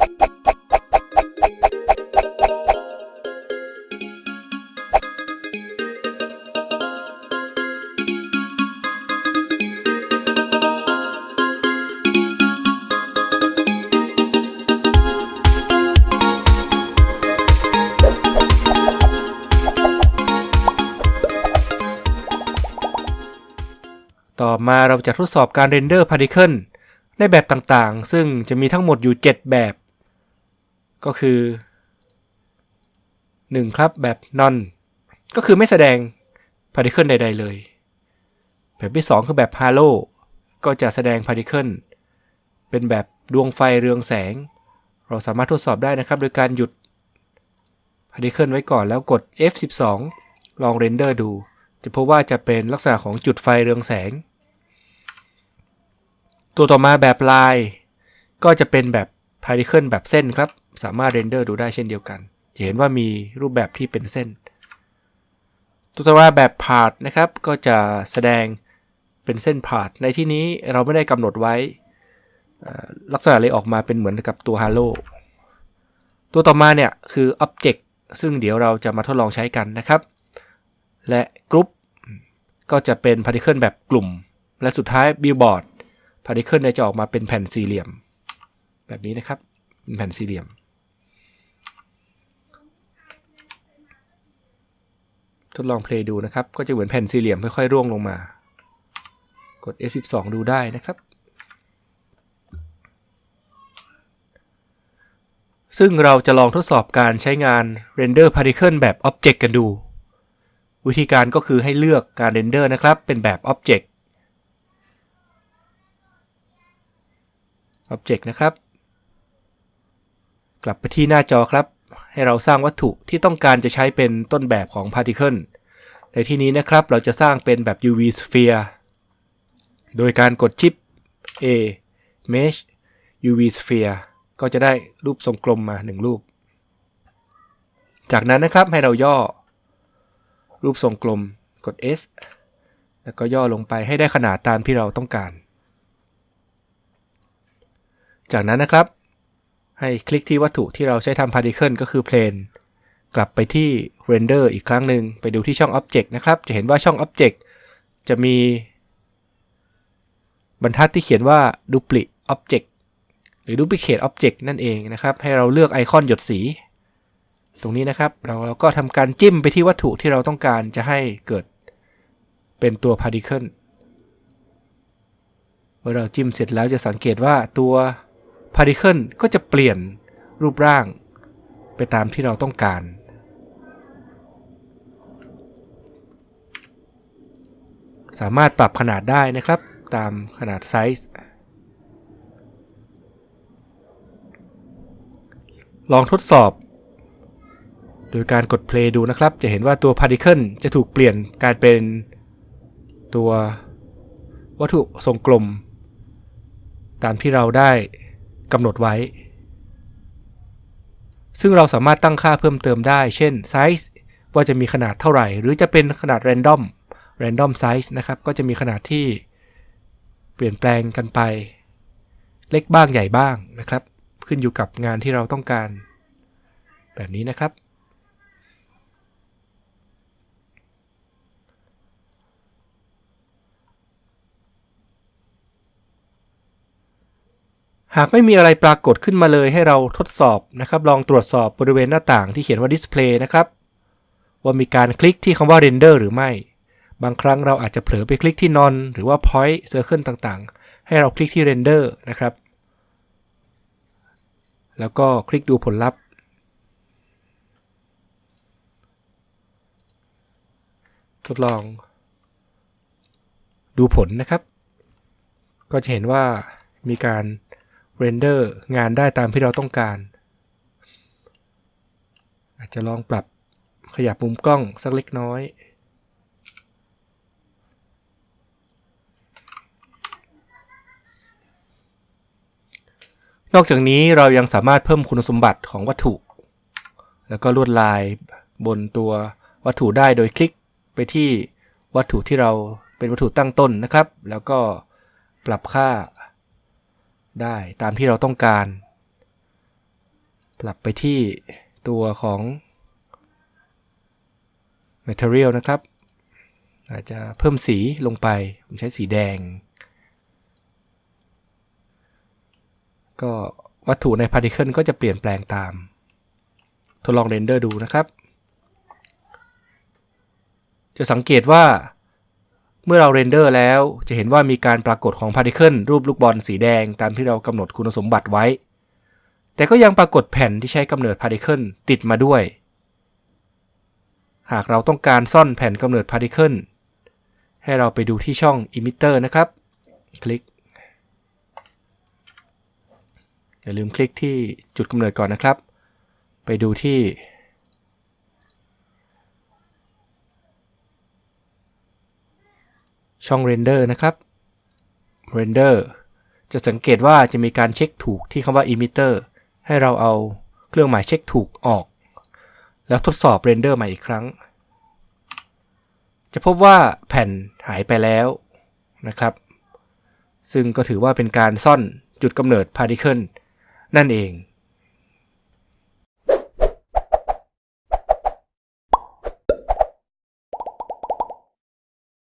ต่อมาเราจะทดสอบการเรนเดอร์พาร์ติเคิลในแบบต่างๆ ซึ่งจะมีทั้งหมดอยู่ 7 แบบ ก็คือ 1. ครับแบบ none ก็คือไม่แสดง particle ใด ๆ เลย แบบที่ 2 คือแบบ halo ก็จะแสดง particle เป็นแบบดวงไฟเรืองแสง เราสามารถทดสอบได้นะครับ โดยการหยุด particle ไว้ก่อนแล้วกด F12 ลอง render ดู จะพบว่าจะเป็นลักษณะของจุดไฟเรืองแสง ตัวต่อมาแบบลาย ก็จะเป็นแบบ particle แบบเส้นครับ สามารถ render ดูได้เช่นเดียวกัน จะเห็นว่ามีรูปแบบที่เป็นเส้น ตัวต่อมาแบบ path นะครับ ก็จะแสดงเป็นเส้น path ในที่นี้เราไม่ได้กำหนดไว้ ลักษณะเลยออกมาเป็นเหมือนกับตัว Halo ตัวต่อมาเนี่ยคือ Object ซึ่งเดี๋ยวเราจะมาทดลองใช้กันนะครับ และกรุ๊ปก็จะเป็น particle แบบกลุ่ม และสุดท้าย billboard particle จะออกมาเป็นแผ่นสี่เหลี่ยม แบบนี้นะครับเป็นแผ่นสี่เหลี่ยม ทดลอง play ดูนะครับ ก็จะเหมือนแผ่นสี่เหลี่ยมค่อยๆร่วงลงมา กด F12 ดูได้นะครับ ซึ่งเราจะลองทดสอบการใช้งาน Render Particle แบบ Object กันดู วิธีการก็คือให้เลือกการ Render นะครับ เป็นแบบ Object Object นะครับ กลับไปที่หน้าจอครับ ให้เราสร้างวัตถุที่ต้องการจะใช้เป็นต้นแบบของ Particle ในที่นี้นะครับเราจะสร้างเป็นแบบ UV Sphere โดยการกดชิป A Mesh UV Sphere ก็จะได้รูปทรงกลมมา 1 รูป จากนั้นนะครับให้เราย่อ รูปทรงกลมกด S แล้วก็ย่อลงไปให้ได้ขนาดตามที่เราต้องการ จากนั้นนะครับ ให้คลิกที่วัตถุที่เราใช้ทำ particle ก็คือ plane กลับไปที่ render อีกครั้งหนึ่งไปดูที่ช่อง object นะครับ จะเห็นว่าช่อง object จะมี บรรทัดที่เขียนว่า duplicate object หรือ duplicate object นั่นเองนะครับ ให้เราเลือกไอคอนหยดสี ตรงนี้นะครับ เราเราก็ทำการจิ้มไปที่วัตถุที่เราต้องการจะให้เกิดเป็นตัว particle เมื่อเราจิ้มเสร็จแล้วจะสังเกตว่าตัว particle ก็จะเปลี่ยนรูปร่าง ไปตามที่เราต้องการ สามารถปรับขนาดได้นะครับตามขนาดไซส์ ลองทดสอบ โดยการกด play ดูนะครับ จะเห็นว่าตัว particle จะถูกเปลี่ยนกลายเป็นตัววัตถุทรงกลม ตามที่เราได้ กำหนดไว้ ซึ่งเราสามารถตั้งค่าเพิ่มเติมได้ เช่น size ว่าจะมีขนาดเท่าไหร่ หรือจะเป็นขนาด random random size นะครับ ก็จะมีขนาดที่เปลี่ยนแปลงกันไป เล็กบ้างใหญ่บ้างนะครับ ขึ้นอยู่กับงานที่เราต้องการ แบบนี้นะครับ หากไม่มีอะไรปรากฏขึ้นมาเลยให้เราทดสอบนะครับ ลองตรวจสอบบริเวณหน้าต่างที่เขียนว่า display นะครับ ว่ามีการคลิกที่คำว่า render หรือไม่ บางครั้งเราอาจจะเผลอไปคลิกที่ none หรือว่า point circle ต่างๆ ให้เราคลิกที่ render นะครับ แล้วก็คลิกดูผลลัพธ์ ทดลอง ดูผลนะครับ ก็จะเห็นว่ามีการ render งานได้ตามที่เราต้องการ อาจจะลองปรับขยับมุมกล้องสักเล็กน้อยนอกจากนี้เรายังสามารถเพิ่มคุณสมบัติของวัตถุ แล้วก็ลวดลายบนตัววัตถุได้โดยคลิกไปที่วัตถุที่เราเป็นวัตถุตั้งต้นนะครับ แล้วก็ปรับค่า ได้ตามที่เราต้องการ ปรับไปที่ตัวของ Material นะครับ อาจจะเพิ่มสีลงไป ผมใช้สีแดง ก็วัตถุใน Particle ก็จะเปลี่ยนแปลงตาม ทดลองเรนเดอร์ดูนะครับ จะสังเกตว่า เมื่อเราเรนเดอร์แล้วจะเห็นว่ามีการปรากฏของ Particle รูปลูกบอลสีแดงตามที่เรากำหนดคุณสมบัติไว้ แต่ก็ยังปรากฏแผ่นที่ใช้กำเนิด Particle ติดมาด้วย หากเราต้องการซ่อนแผ่นกำเนิด Particle ให้เราไปดูที่ช่อง Emitter นะครับ คลิก อย่าลืมคลิกที่จุดกำเนิดก่อนนะครับ ไปดูที่ ช่อง Render นะครับ Render จะสังเกตว่าจะมีการเช็คถูกที่คำว่า Emitter ให้เราเอาเครื่องหมายเช็คถูกออก แล้วทดสอบ Render ใหม่อีกครั้ง จะพบว่าแผ่นหายไปแล้วนะครับ ซึ่งก็ถือว่าเป็นการซ่อนจุดกำเนิด Particle นั่นเอง